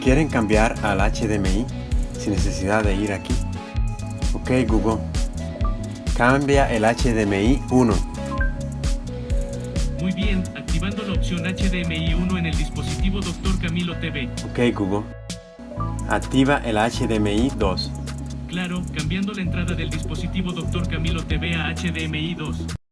quieren cambiar al HDMI sin necesidad de ir aquí. Ok Google, cambia el HDMI 1. Muy bien, activando la opción HDMI 1 en el dispositivo Dr. Camilo TV. Ok Google, activa el HDMI 2. Claro, cambiando la entrada del dispositivo Dr. Camilo TV a HDMI 2.